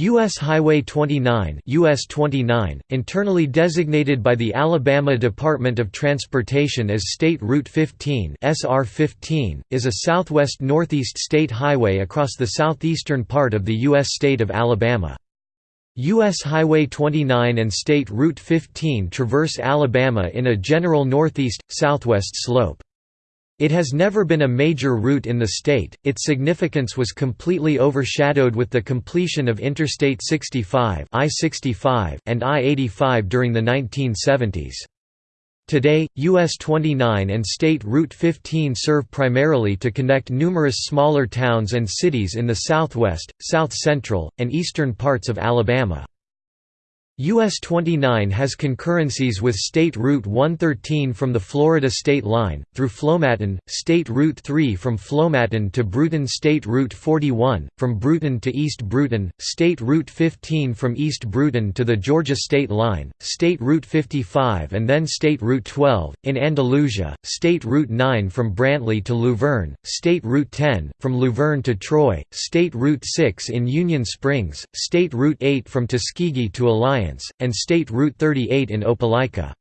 U.S. Highway 29 US 29, internally designated by the Alabama Department of Transportation as State Route 15 SR 15, is a southwest-northeast state highway across the southeastern part of the U.S. state of Alabama. U.S. Highway 29 and State Route 15 traverse Alabama in a general northeast-southwest slope. It has never been a major route in the state, its significance was completely overshadowed with the completion of Interstate 65 I-65 and I-85 during the 1970s. Today, US 29 and State Route 15 serve primarily to connect numerous smaller towns and cities in the southwest, south-central, and eastern parts of Alabama. US 29 has concurrencies with State Route 113 from the Florida state line, through Flomaton, State Route 3 from Flomaton to Brewton State Route 41, from Brewton to East Brewton, State Route 15 from East Brewton to the Georgia state line, State Route 55 and then State Route 12, in Andalusia, State Route 9 from Brantley to Luverne, State Route 10, from Luverne to Troy, State Route 6 in Union Springs, State Route 8 from Tuskegee to Alliance, and State Route 38 in Opelika.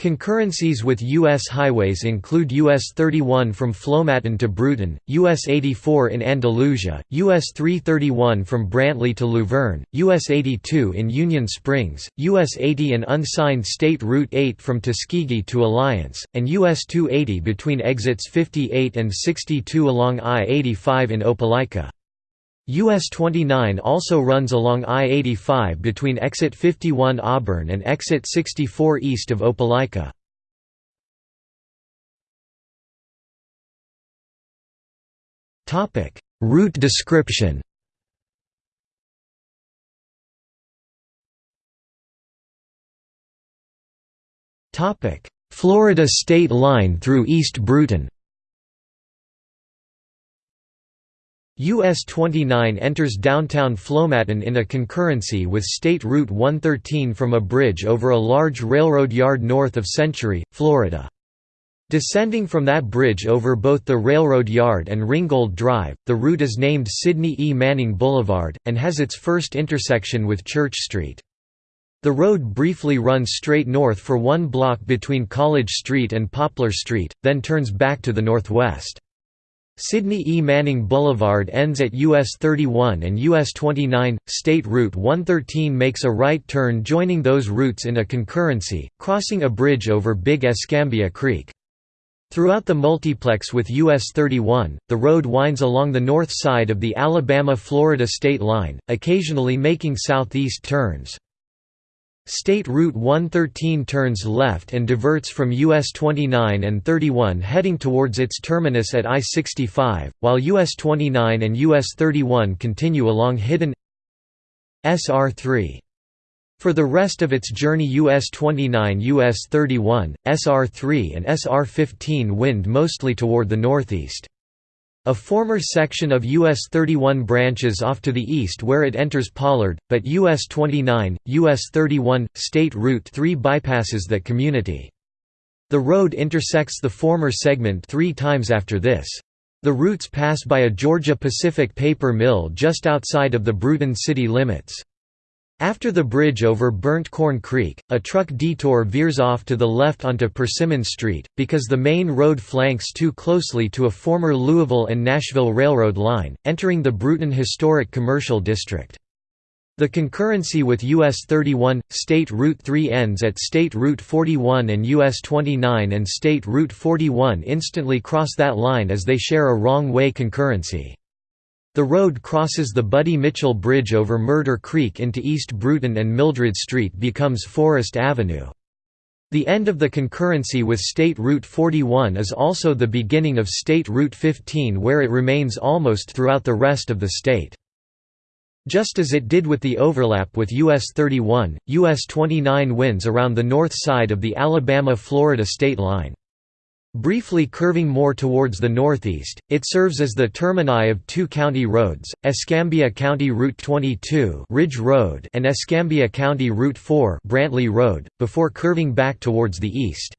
Concurrencies with U.S. highways include US 31 from Flomaton to Brewton, US 84 in Andalusia, US 331 from Brantley to Luverne, US 82 in Union Springs, US 80 and unsigned State Route 8 from Tuskegee to Alliance, and US 280 between exits 58 and 62 along I-85 in Opelika. US 29 also runs along I-85 between exit 51 Auburn and exit 64 east of Opelika. Route description Florida state line through East Brewton US 29 enters downtown Flomaton in a concurrency with State Route 113 from a bridge over a large railroad yard north of Century, Florida. Descending from that bridge over both the railroad yard and Ringgold Drive, the route is named Sidney E. Manning Boulevard, and has its first intersection with Church Street. The road briefly runs straight north for one block between College Street and Poplar Street, then turns back to the northwest. Sidney E. Manning Boulevard ends at US 31 and US 29. State Route 113 makes a right turn joining those routes in a concurrency, crossing a bridge over Big Escambia Creek. Throughout the multiplex with US 31, the road winds along the north side of the Alabama-Florida state line, occasionally making southeast turns. State Route 113 turns left and diverts from US 29 and 31 heading towards its terminus at I-65, while US 29 and US 31 continue along hidden SR3. For the rest of its journey US 29 US 31, SR3 and SR15 wind mostly toward the northeast. A former section of US 31 branches off to the east where it enters Pollard, but US 29, US 31, State Route 3 bypasses that community. The road intersects the former segment three times after this. The routes pass by a Georgia Pacific paper mill just outside of the Brewton city limits. After the bridge over Burnt Corn Creek, a truck detour veers off to the left onto Persimmon Street, because the main road flanks too closely to a former Louisville and Nashville Railroad line, entering the Brewton Historic Commercial District. The concurrency with US 31, State Route 3 ends at State Route 41 and US 29 and State Route 41 instantly cross that line as they share a wrong-way concurrency. The road crosses the Buddy Mitchell Bridge over Murder Creek into East Brewton and Mildred Street becomes Forest Avenue. The end of the concurrency with State Route 41 is also the beginning of State Route 15 where it remains almost throughout the rest of the state. Just as it did with the overlap with US 31, US 29 winds around the north side of the Alabama-Florida state line. Briefly curving more towards the northeast, it serves as the termini of two county roads, Escambia County Route 22 Ridge Road and Escambia County Route 4 Brantley Road, before curving back towards the east.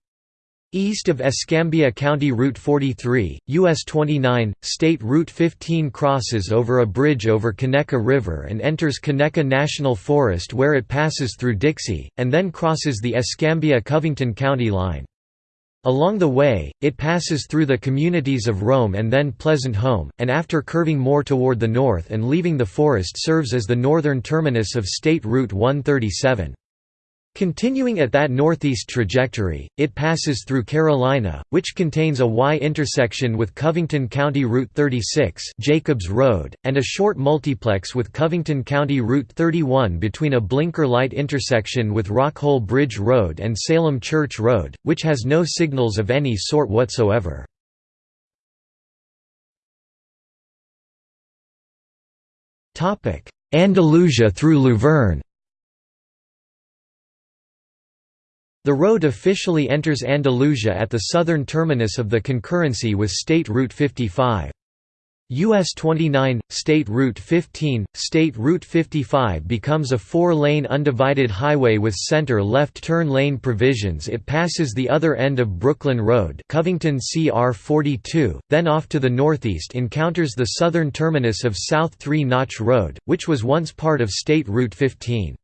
East of Escambia County Route 43, US 29, State Route 15 crosses over a bridge over Conecuh River and enters Conecuh National Forest where it passes through Dixie, and then crosses the Escambia-Covington County line. Along the way, it passes through the communities of Rome and then Pleasant Home, and after curving more toward the north and leaving the forest serves as the northern terminus of State Route 137. Continuing at that northeast trajectory, it passes through Carolina, which contains a Y intersection with Covington County Route 36 Jacobs Road, and a short multiplex with Covington County Route 31 between a blinker light intersection with Rockhole Bridge Road and Salem Church Road, which has no signals of any sort whatsoever. Andalusia through Luverne The road officially enters Andalusia at the southern terminus of the concurrency with State Route 55. US 29, State Route 15, State Route 55 becomes a four-lane undivided highway with center-left turn lane provisions it passes the other end of Brooklyn Road Covington CR 42, then off to the northeast encounters the southern terminus of South Three Notch Road, which was once part of State Route 15.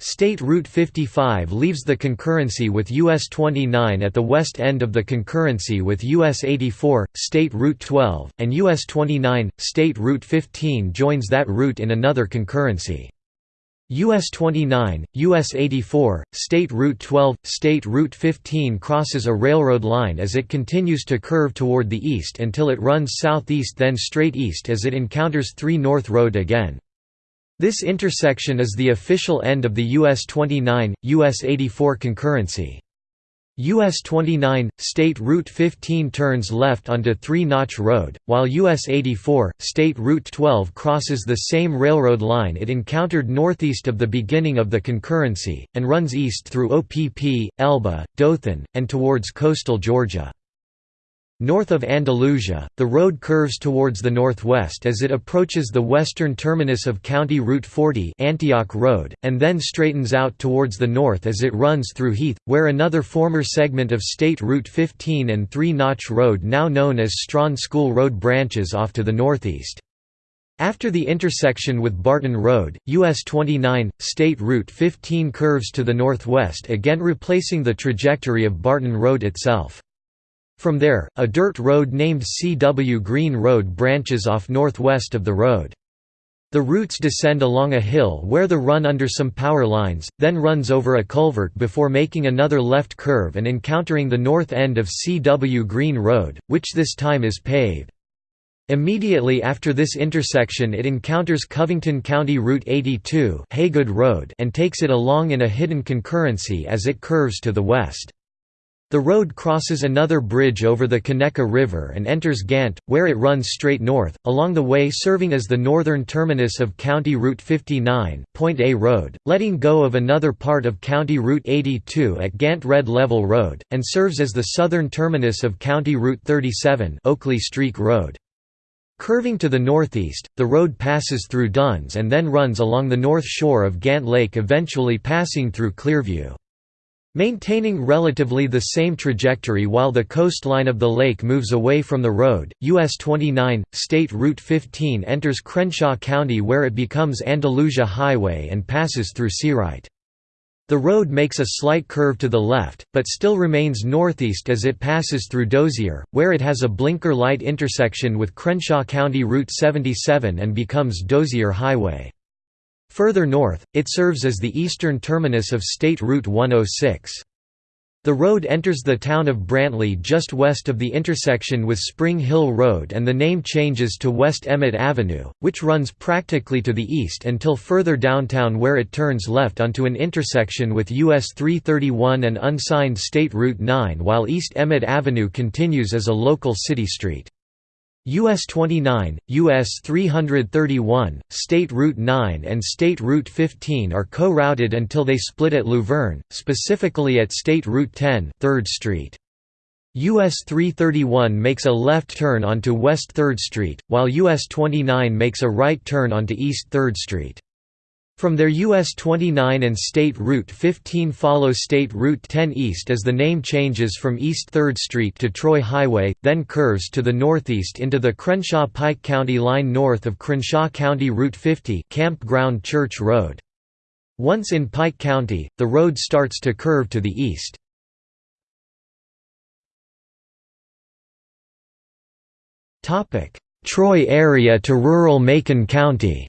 State Route 55 leaves the concurrency with US 29 at the west end of the concurrency with US 84, State Route 12, and US 29, State Route 15 joins that route in another concurrency. US 29, US 84, State Route 12, State Route 15 crosses a railroad line as it continues to curve toward the east until it runs southeast then straight east as it encounters Three Notch Road again. This intersection is the official end of the US 29, US 84 concurrency. US 29, State Route 15 turns left onto Three Notch Road, while US 84, State Route 12 crosses the same railroad line it encountered northeast of the beginning of the concurrency, and runs east through Opp, Elba, Dothan, and towards coastal Georgia. North of Andalusia, the road curves towards the northwest as it approaches the western terminus of County Route 40 Antioch Road, and then straightens out towards the north as it runs through Heath, where another former segment of State Route 15 and Three Notch Road now known as Strawn School Road branches off to the northeast. After the intersection with Barton Road, US 29, State Route 15 curves to the northwest again replacing the trajectory of Barton Road itself. From there, a dirt road named C.W. Green Road branches off northwest of the road. The routes descend along a hill where the run under some power lines, then runs over a culvert before making another left curve and encountering the north end of C.W. Green Road, which this time is paved. Immediately after this intersection it encounters Covington County Route 82 Haygood Road and takes it along in a hidden concurrency as it curves to the west. The road crosses another bridge over the Conecuh River and enters Gantt, where it runs straight north, along the way serving as the northern terminus of County Route 59 Point A Road, letting go of another part of County Route 82 at Gantt Red Level Road, and serves as the southern terminus of County Route 37 Oakley Streak Road. Curving to the northeast, the road passes through Duns and then runs along the north shore of Gantt Lake eventually passing through Clearview. Maintaining relatively the same trajectory while the coastline of the lake moves away from the road, US 29, State Route 15 enters Crenshaw County where it becomes Andalusia Highway and passes through Searight. The road makes a slight curve to the left, but still remains northeast as it passes through Dozier, where it has a blinker light intersection with Crenshaw County Route 77 and becomes Dozier Highway. Further north, it serves as the eastern terminus of State Route 106. The road enters the town of Brantley just west of the intersection with Spring Hill Road and the name changes to West Emmett Avenue, which runs practically to the east until further downtown where it turns left onto an intersection with US 331 and unsigned State Route 9 while East Emmett Avenue continues as a local city street. US 29, US 331, State Route 9 and State Route 15 are co-routed until they split at Luverne, specifically at State Route 10 3rd Street. US 331 makes a left turn onto West 3rd Street, while US 29 makes a right turn onto East 3rd Street. From there US 29 and State Route 15 follow State Route 10 east as the name changes from East 3rd Street to Troy Highway, then curves to the northeast into the Crenshaw-Pike County line north of Crenshaw County Route 50 Campground Church Road. Once in Pike County, the road starts to curve to the east. Troy area to rural Macon County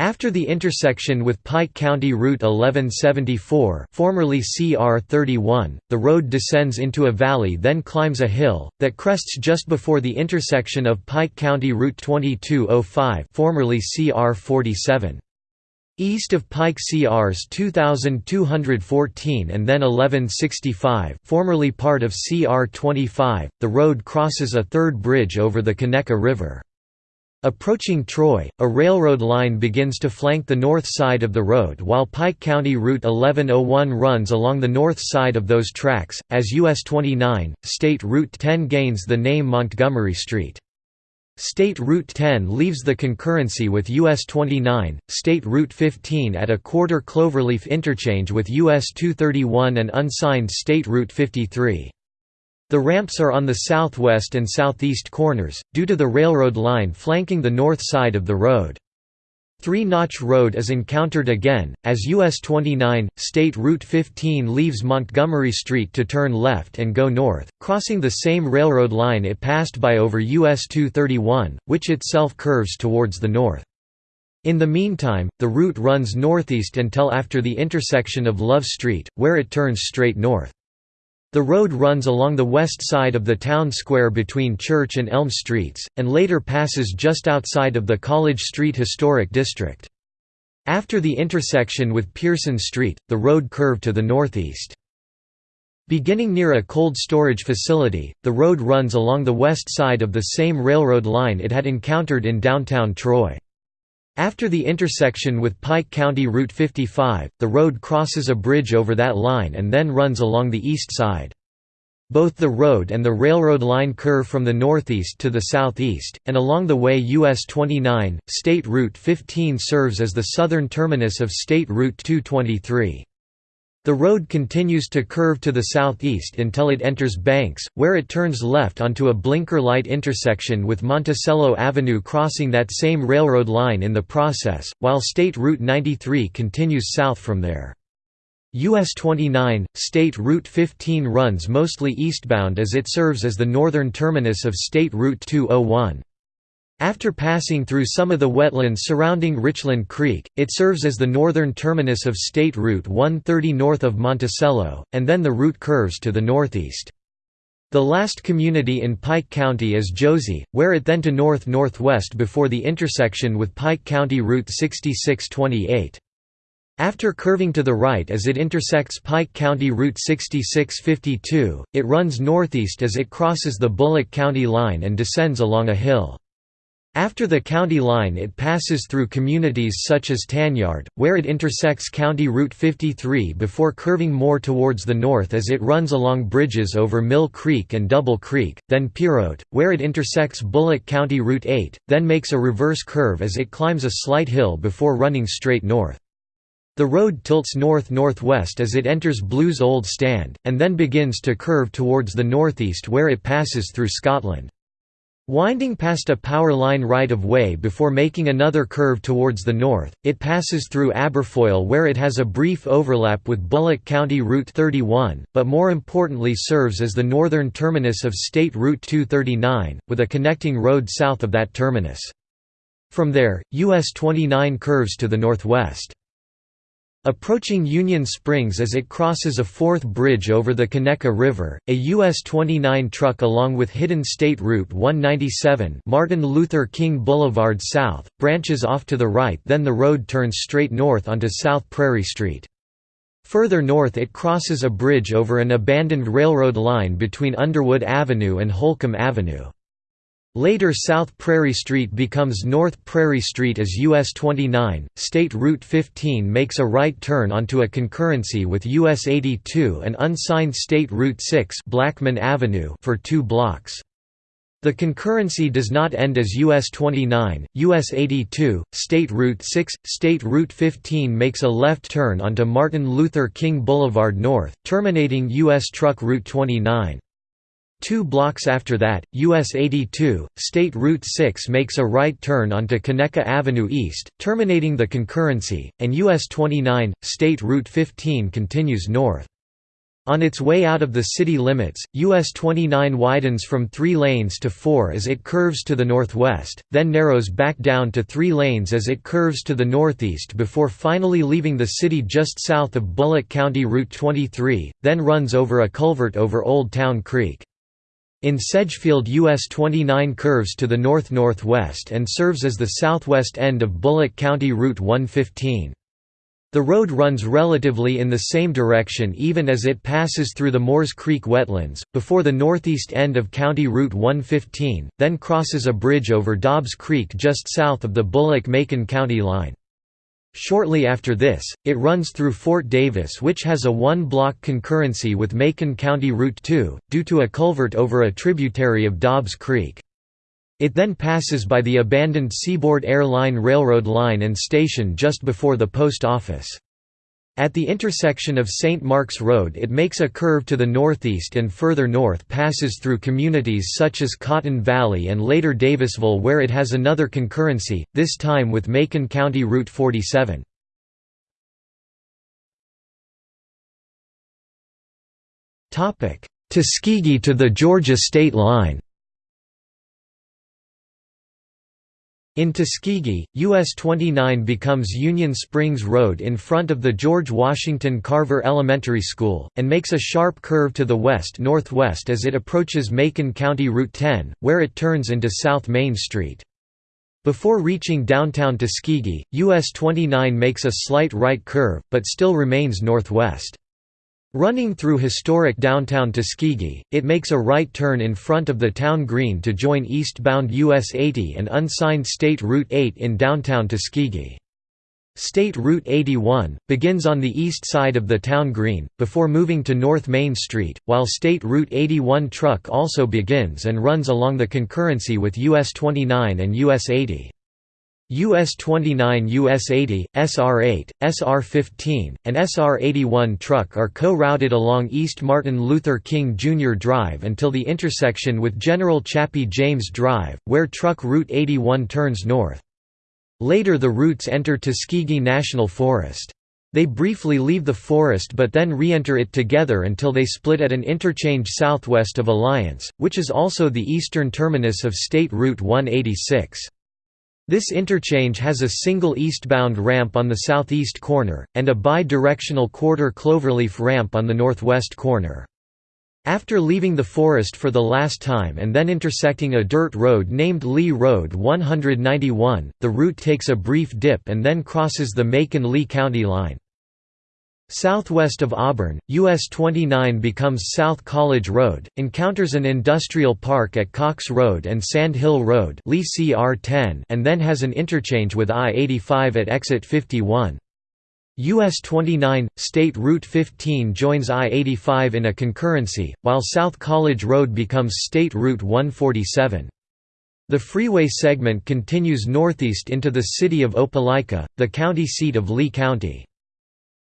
After the intersection with Pike County Route 1174 formerly CR 31, the road descends into a valley then climbs a hill, that crests just before the intersection of Pike County Route 2205 formerly CR 47. East of Pike CRs 2214 and then 1165 formerly part of CR 25, the road crosses a third bridge over the Conecuh River. Approaching Troy, a railroad line begins to flank the north side of the road while Pike County Route 1101 runs along the north side of those tracks, as US 29, State Route 10 gains the name Montgomery Street. State Route 10 leaves the concurrency with US 29, State Route 15 at a quarter cloverleaf interchange with US 231 and unsigned State Route 53. The ramps are on the southwest and southeast corners, due to the railroad line flanking the north side of the road. Three Notch Road is encountered again, as US 29, State Route 15 leaves Montgomery Street to turn left and go north, crossing the same railroad line it passed by over US 231, which itself curves towards the north. In the meantime, the route runs northeast until after the intersection of Love Street, where it turns straight north. The road runs along the west side of the town square between Church and Elm Streets, and later passes just outside of the College Street Historic District. After the intersection with Pearson Street, the road curved to the northeast. Beginning near a cold storage facility, the road runs along the west side of the same railroad line it had encountered in downtown Troy. After the intersection with Pike County Route 55, the road crosses a bridge over that line and then runs along the east side. Both the road and the railroad line curve from the northeast to the southeast, and along the way US 29, State Route 15 serves as the southern terminus of State Route 223. The road continues to curve to the southeast until it enters Banks, where it turns left onto a blinker light intersection with Monticello Avenue crossing that same railroad line in the process, while State Route 93 continues south from there. US 29, State Route 15 runs mostly eastbound as it serves as the northern terminus of State Route 201. After passing through some of the wetlands surrounding Richland Creek, it serves as the northern terminus of State Route 130 north of Monticello, and then the route curves to the northeast. The last community in Pike County is Josie, where it then to north-northwest before the intersection with Pike County Route 6628. After curving to the right as it intersects Pike County Route 6652, it runs northeast as it crosses the Bullock County line and descends along a hill. After the county line it passes through communities such as Tanyard, where it intersects County Route 53 before curving more towards the north as it runs along bridges over Mill Creek and Double Creek, then Perote, where it intersects Bullock County Route 8, then makes a reverse curve as it climbs a slight hill before running straight north. The road tilts north-northwest as it enters Blue's Old Stand, and then begins to curve towards the northeast where it passes through Scotland. Winding past a power line right-of-way before making another curve towards the north, it passes through Aberfoyle where it has a brief overlap with Bullock County Route 31, but more importantly serves as the northern terminus of State Route 239, with a connecting road south of that terminus. From there, US 29 curves to the northwest. Approaching Union Springs as it crosses a fourth bridge over the Conecuh River, a US 29 truck along with hidden State Route 197 Martin Luther King Boulevard South, branches off to the right then the road turns straight north onto South Prairie Street. Further north it crosses a bridge over an abandoned railroad line between Underwood Avenue and Holcomb Avenue. Later South Prairie Street becomes North Prairie Street as US 29, State Route 15 makes a right turn onto a concurrency with US 82 and unsigned State Route 6 Blackman Avenue for two blocks. The concurrency does not end as US 29, US 82, State Route 6. State Route 15 makes a left turn onto Martin Luther King Boulevard North, terminating US Truck Route 29. Two blocks after that, US 82, State Route 6 makes a right turn onto Conecuh Avenue East, terminating the concurrency, and US 29, State Route 15 continues north. On its way out of the city limits, US 29 widens from three lanes to four as it curves to the northwest, then narrows back down to three lanes as it curves to the northeast before finally leaving the city just south of Bullock County Route 23, then runs over a culvert over Old Town Creek. In Sedgefield US 29 curves to the north-northwest and serves as the southwest end of Bullock County Route 115. The road runs relatively in the same direction even as it passes through the Moores Creek wetlands, before the northeast end of County Route 115, then crosses a bridge over Dobbs Creek just south of the Bullock-Macon County line. Shortly after this, it runs through Fort Davis which has a one-block concurrency with Macon County Route 2, due to a culvert over a tributary of Dobbs Creek. It then passes by the abandoned Seaboard Air Line Railroad line and station just before the post office. At the intersection of St. Mark's Road it makes a curve to the northeast and further north passes through communities such as Cotton Valley and later Davisville where it has another concurrency, this time with Macon County Route 47. Tuskegee to the Georgia state line In Tuskegee, US 29 becomes Union Springs Road in front of the George Washington Carver Elementary School, and makes a sharp curve to the west-northwest as it approaches Macon County Route 10, where it turns into South Main Street. Before reaching downtown Tuskegee, US 29 makes a slight right curve, but still remains northwest. Running through historic downtown Tuskegee, it makes a right turn in front of the town green to join eastbound US 80 and unsigned State Route 8 in downtown Tuskegee. State Route 81, begins on the east side of the town green, before moving to North Main Street, while State Route 81 truck also begins and runs along the concurrency with US 29 and US 80. US 29 US 80, SR 8, SR 15, and SR 81 truck are co-routed along East Martin Luther King Jr. Drive until the intersection with General Chappie James Drive, where truck Route 81 turns north. Later the routes enter Tuskegee National Forest. They briefly leave the forest but then re-enter it together until they split at an interchange southwest of Alliance, which is also the eastern terminus of State Route 186. This interchange has a single eastbound ramp on the southeast corner, and a bi-directional quarter cloverleaf ramp on the northwest corner. After leaving the forest for the last time and then intersecting a dirt road named Lee Road 191, the route takes a brief dip and then crosses the Macon-Lee County line. Southwest of Auburn, US 29 becomes South College Road, encounters an industrial park at Cox Road and Sand Hill Road and then has an interchange with I-85 at exit 51. US 29, State Route 15 joins I-85 in a concurrency, while South College Road becomes State Route 147. The freeway segment continues northeast into the city of Opelika, the county seat of Lee County.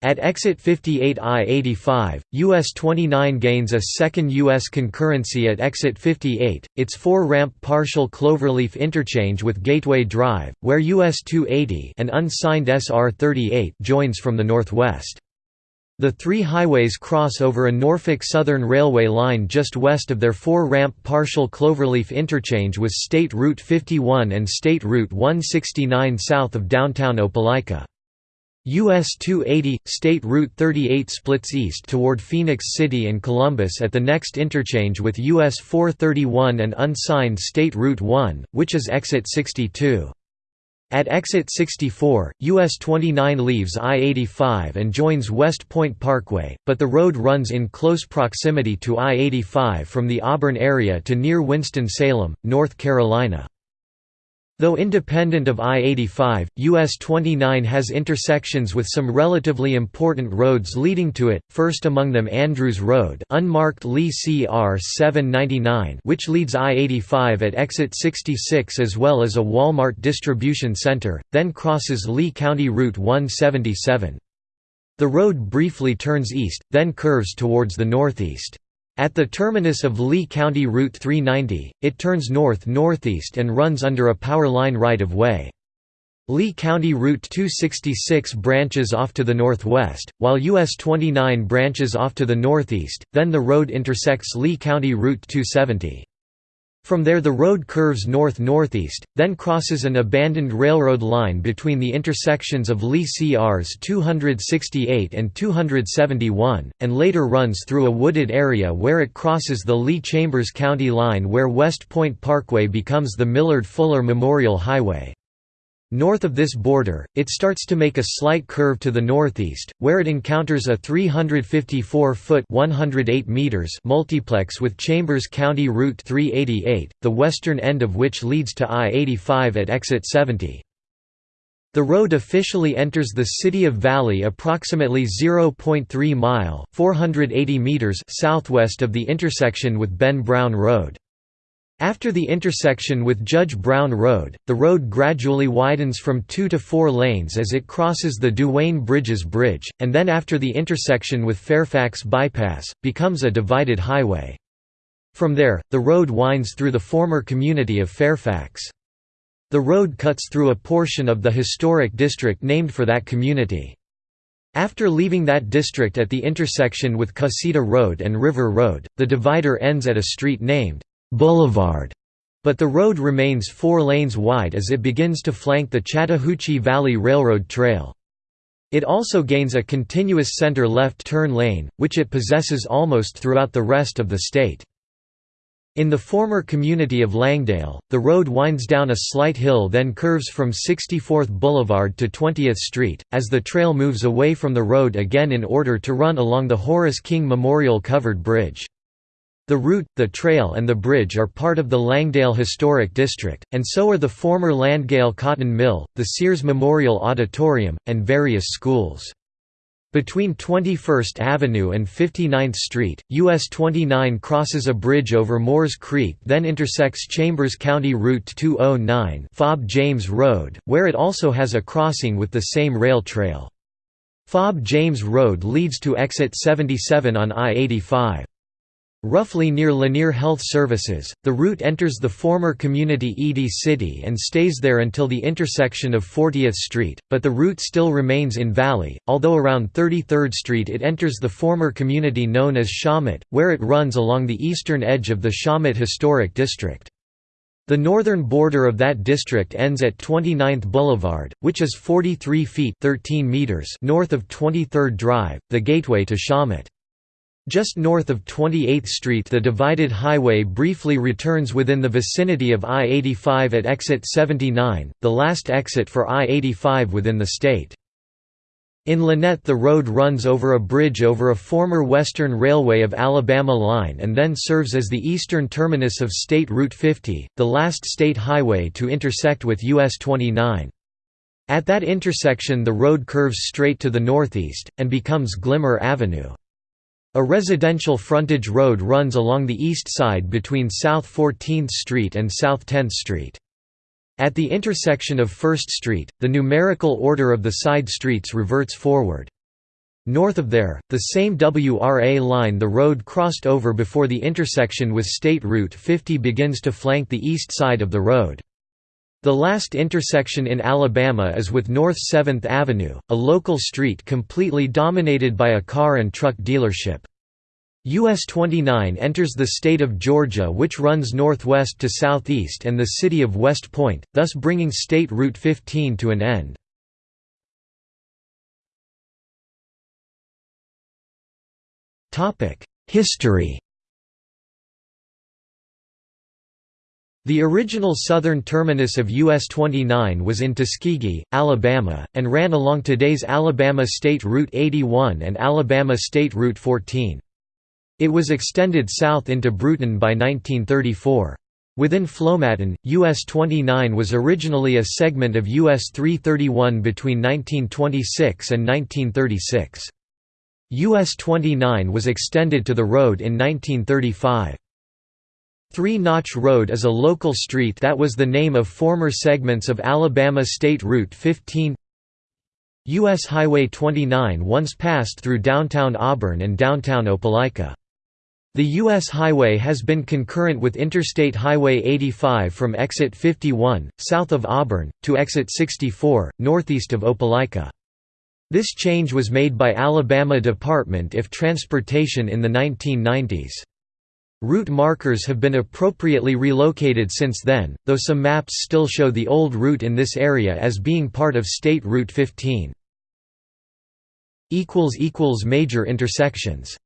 At exit 58 I-85, US 29 gains a second US concurrency at exit 58, its four-ramp partial cloverleaf interchange with Gateway Drive, where US 280 and unsigned SR 38 joins from the northwest. The three highways cross over a Norfolk Southern Railway line just west of their four-ramp partial cloverleaf interchange with State Route 51 and State Route 169 south of downtown Opelika. US 280, State Route 38 splits east toward Phenix City and Columbus at the next interchange with US 431 and unsigned State Route 1, which is exit 62. At exit 64, US 29 leaves I-85 and joins West Point Parkway, but the road runs in close proximity to I-85 from the Auburn area to near Winston-Salem, North Carolina. Though independent of I-85, US 29 has intersections with some relatively important roads leading to it, first among them Andrews Road unmarked Lee CR 799 which leads I-85 at exit 66 as well as a Walmart distribution center, then crosses Lee County Route 177. The road briefly turns east, then curves towards the northeast. At the terminus of Lee County Route 390, it turns north-northeast and runs under a power line right-of-way. Lee County Route 266 branches off to the northwest, while US 29 branches off to the northeast, then the road intersects Lee County Route 270. From there the road curves north-northeast, then crosses an abandoned railroad line between the intersections of Lee CRs 268 and 271, and later runs through a wooded area where it crosses the Lee-Chambers County line where West Point Parkway becomes the Millard-Fuller Memorial Highway. North of this border, it starts to make a slight curve to the northeast, where it encounters a 354-foot multiplex with Chambers County Route 388, the western end of which leads to I-85 at exit 70. The road officially enters the city of Valley approximately 0.3 mile (480 meters) southwest of the intersection with Ben Brown Road. After the intersection with Judge Brown Road, the road gradually widens from two to four lanes as it crosses the Duane Bridges Bridge, and then after the intersection with Fairfax Bypass, becomes a divided highway. From there, the road winds through the former community of Fairfax. The road cuts through a portion of the historic district named for that community. After leaving that district at the intersection with Cusseta Road and River Road, the divider ends at a street named Boulevard, but the road remains four lanes wide as it begins to flank the Chattahoochee Valley Railroad Trail. It also gains a continuous center-left turn lane, which it possesses almost throughout the rest of the state. In the former community of Langdale, the road winds down a slight hill then curves from 64th Boulevard to 20th Street, as the trail moves away from the road again in order to run along the Horace King Memorial Covered Bridge. The route, the trail and the bridge are part of the Langdale Historic District, and so are the former Langdale Cotton Mill, the Sears Memorial Auditorium, and various schools. Between 21st Avenue and 59th Street, US 29 crosses a bridge over Moores Creek then intersects Chambers County Route 209 Fob James Road, where it also has a crossing with the same rail trail. Fob James Road leads to exit 77 on I-85. Roughly near Lanier Health Services, the route enters the former community Edie City and stays there until the intersection of 40th Street, but the route still remains in Valley, although around 33rd Street it enters the former community known as Shawmut, where it runs along the eastern edge of the Shawmut Historic District. The northern border of that district ends at 29th Boulevard, which is 43 feet 13 meters north of 23rd Drive, the gateway to Shawmut. Just north of 28th Street the divided highway briefly returns within the vicinity of I-85 at exit 79, the last exit for I-85 within the state. In Lanett the road runs over a bridge over a former Western Railway of Alabama line and then serves as the eastern terminus of State Route 50, the last state highway to intersect with US 29. At that intersection the road curves straight to the northeast, and becomes Gilmer Avenue. A residential frontage road runs along the east side between South 14th Street and South 10th Street. At the intersection of 1st Street, the numerical order of the side streets reverts forward. North of there, the same WRA line the road crossed over before the intersection with State Route 50 begins to flank the east side of the road. The last intersection in Alabama is with North 7th Avenue, a local street completely dominated by a car and truck dealership. US 29 enters the state of Georgia which runs northwest to southeast and the city of West Point, thus bringing State Route 15 to an end. History The original southern terminus of US 29 was in Tuskegee, Alabama, and ran along today's Alabama State Route 81 and Alabama State Route 14. It was extended south into Brewton by 1934. Within Flomaton, US 29 was originally a segment of US 331 between 1926 and 1936. US 29 was extended to the road in 1935. Three Notch Road is a local street that was the name of former segments of Alabama State Route 15 U.S. Highway 29 once passed through downtown Auburn and downtown Opelika. The U.S. highway has been concurrent with Interstate Highway 85 from exit 51, south of Auburn, to exit 64, northeast of Opelika. This change was made by Alabama Department of Transportation in the 1990s. Route markers have been appropriately relocated since then, though some maps still show the old route in this area as being part of State Route 15. Major intersections